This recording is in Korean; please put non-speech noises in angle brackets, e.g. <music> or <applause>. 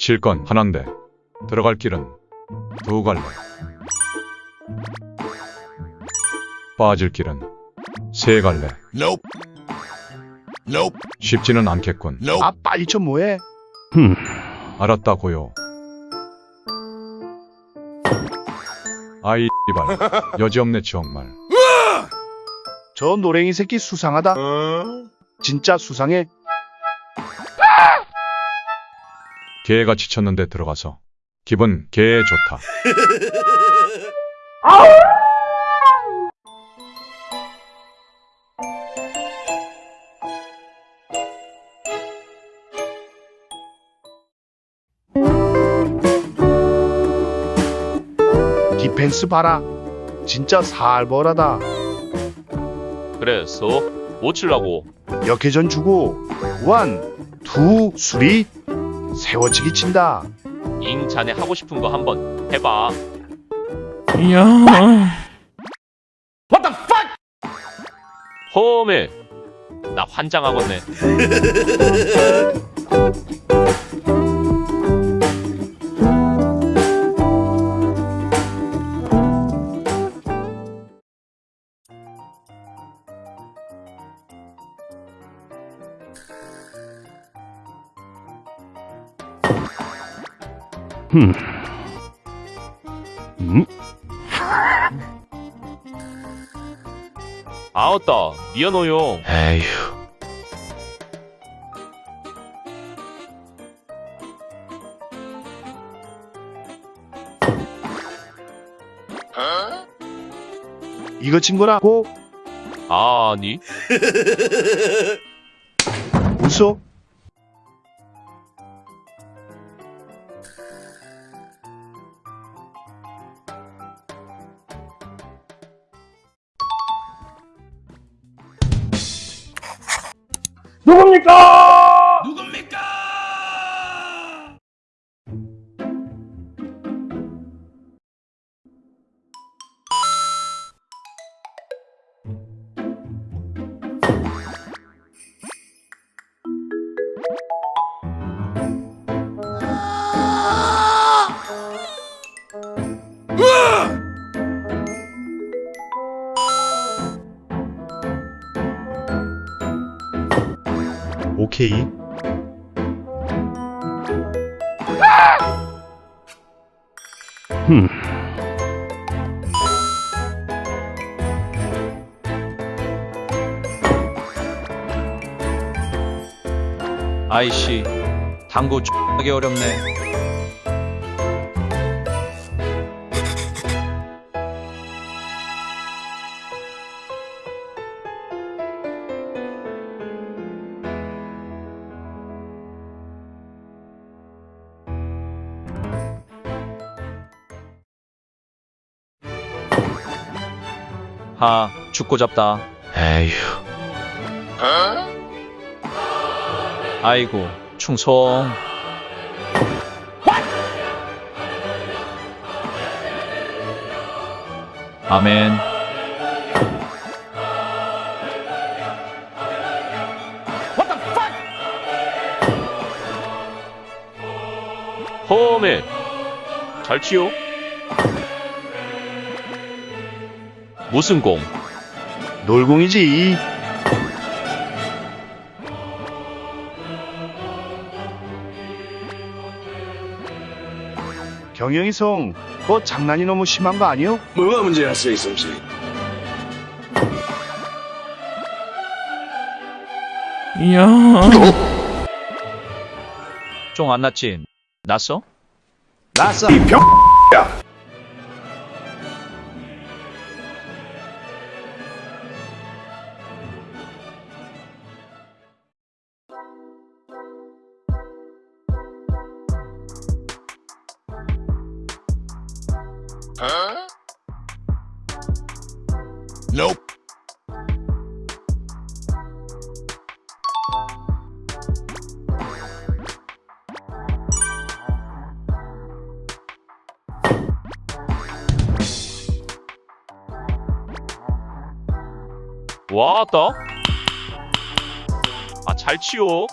칠 건 하나인데 들어갈 길은 두 갈래. 빠질 길은 세 갈래. Nope. Nope. 쉽지는 않겠군. Nope. 아 빨리 좀 뭐해? 알았다 고요. 아이 이발 여지없네 정말. 저 노랭이 새끼 수상하다. 진짜 수상해. 개가 지쳤는데 들어가서 기분 개 좋다. 디펜스 봐라. 진짜 살벌하다. 그래서 뭐 칠라고? 역회전 주고 one, two, three 세워치기 친다. 잉 자네 하고 싶은 거 한번 해봐. 야. 험해. 나 환장하겠네. <laughs> 음? 아웃다. 미안해요. 에휴. 이거 친 거라고? 아니. 웃어? 누굽니까? 오케이. 흠. 아이씨, 당구 X하게 어렵네. 하, 죽고 잡다. 에휴. 아이고, 충성. 아멘. 험해. 잘 치요. 무슨 공? 놀공이지. 경영이 성, 그거 장난이 너무 심한 거 아니요? 뭐가 문제야, 세이솜씨? 야. 쫑 안 났지? 났어? 나 싸. Nope. 왔다. 아, 잘 치요.